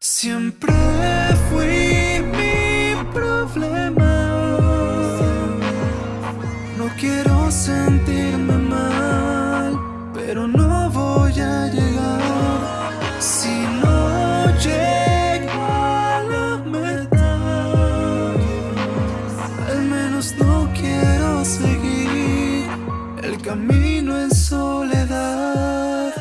Siempre fui camino en soledad.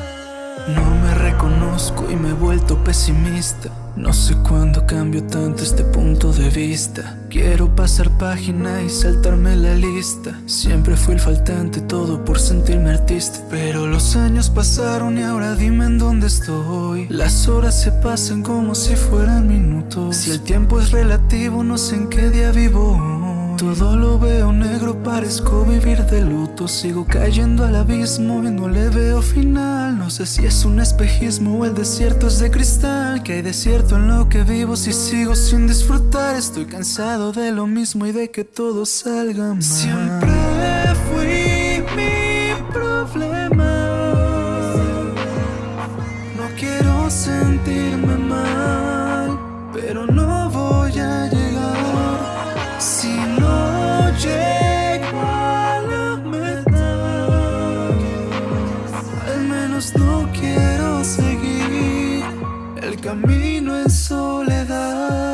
No me reconozco y me he vuelto pesimista. No sé cuándo cambio tanto este punto de vista. Quiero pasar página y saltarme la lista. Siempre fui el faltante, todo por sentirme artista. Pero los años pasaron y ahora dime en dónde estoy. Las horas se pasan como si fueran minutos. Si el tiempo es relativo, no sé en qué día vivo. Todo lo veo negro, parezco vivir de luto. Sigo cayendo al abismo y no le veo final. No sé si es un espejismo o el desierto es de cristal. Que hay desierto en lo que vivo si sigo sin disfrutar Estoy cansado de lo mismo y de que todo salga mal. Siempre camino en soledad.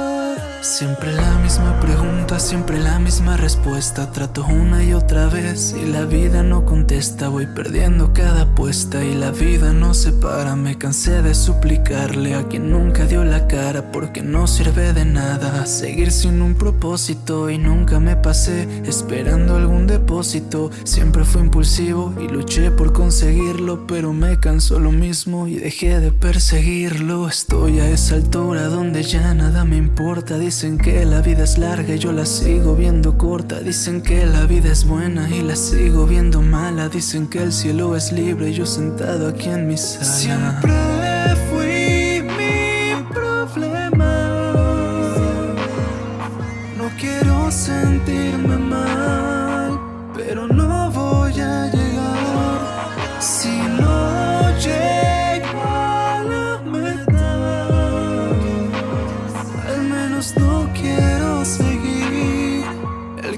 Siempre la misma pregunta, siempre la misma respuesta. Trato una y otra vez y la vida no contesta. Voy perdiendo cada apuesta y la vida no se para. Me cansé de suplicarle a quien nunca dio la cara porque no sirve de nada. Seguir sin un propósito y nunca me pasé esperando algún depósito. Siempre fui impulsivo y luché por conseguirlo, pero me cansó lo mismo y dejé de perseguirlo. Estoy a esa altura donde ya nada me importa. Dicen que la vida es larga y yo la sigo viendo corta. Dicen que la vida es buena y la sigo viendo mala. Dicen que el cielo es libre y yo sentado aquí en mi sala.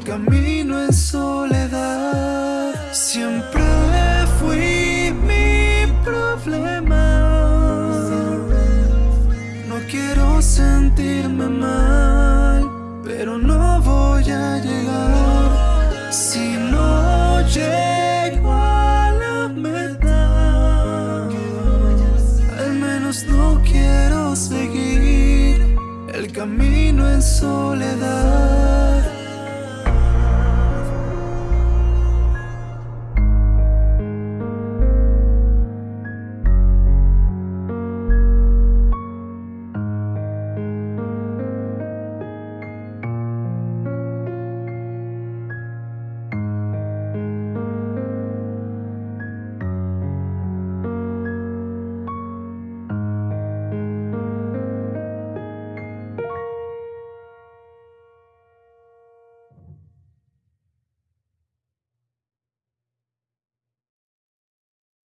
Camino en soledad. Siempre fui mi problema. No quiero sentirme mal, pero no voy a llegar si no llego a la meta. Al menos no quiero seguir el camino en soledad.